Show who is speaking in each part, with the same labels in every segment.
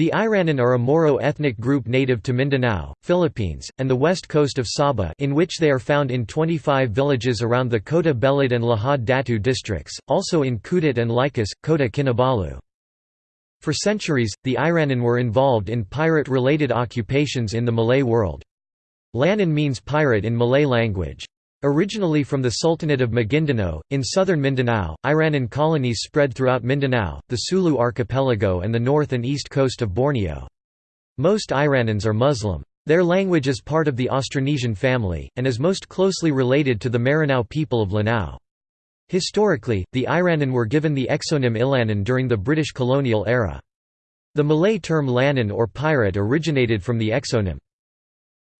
Speaker 1: The Iranun are a Moro ethnic group native to Mindanao, Philippines, and the west coast of Sabah in which they are found in 25 villages around the Kota Belud and Lahad Datu districts, also in Kudat and Likas, Kota Kinabalu. For centuries, the Iranun were involved in pirate-related occupations in the Malay world. Lanun means pirate in Malay language. Originally from the Sultanate of Maguindanao, in southern Mindanao, Iranun colonies spread throughout Mindanao, the Sulu archipelago and the north and east coast of Borneo. Most Iranuns are Muslim. Their language is part of the Austronesian family, and is most closely related to the Maranao people of Lanao. Historically, the Iranun were given the exonym Ilanun during the British colonial era. The Malay term Lanun or pirate originated from the exonym.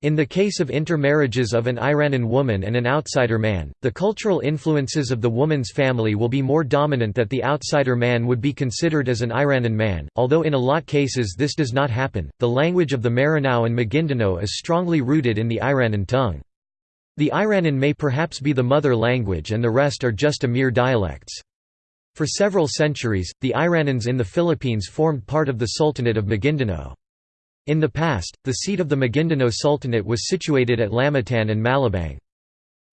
Speaker 1: In the case of intermarriages of an Iranun woman and an outsider man, the cultural influences of the woman's family will be more dominant that the outsider man would be considered as an Iranun man, although in a lot cases this does not happen. The language of the Maranao and Maguindanao is strongly rooted in the Iranun tongue. The Iranun may perhaps be the mother language and the rest are just a mere dialects. For several centuries, the Iranuns in the Philippines formed part of the Sultanate of Maguindanao. In the past, the seat of the Maguindanao Sultanate was situated at Lamitan and Malabang.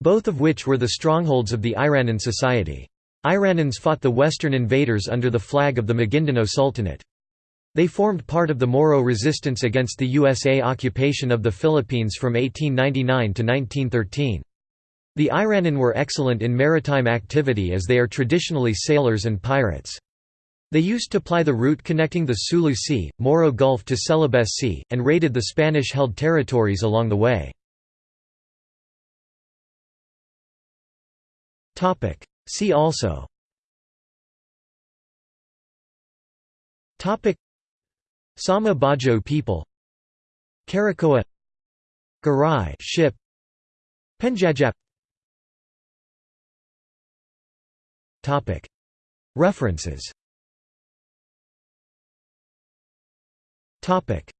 Speaker 1: Both of which were the strongholds of the Iranun society. Iranuns fought the western invaders under the flag of the Maguindanao Sultanate. They formed part of the Moro resistance against the USA occupation of the Philippines from 1899 to 1913. The Iranun were excellent in maritime activity as they are traditionally sailors and pirates. They used to ply the route connecting the Sulu Sea, Moro Gulf to Celebes Sea, and raided the Spanish-held territories along the way. See also. Sama Bajau people. Karakoa. Garay ship. Penjajap. References Topic: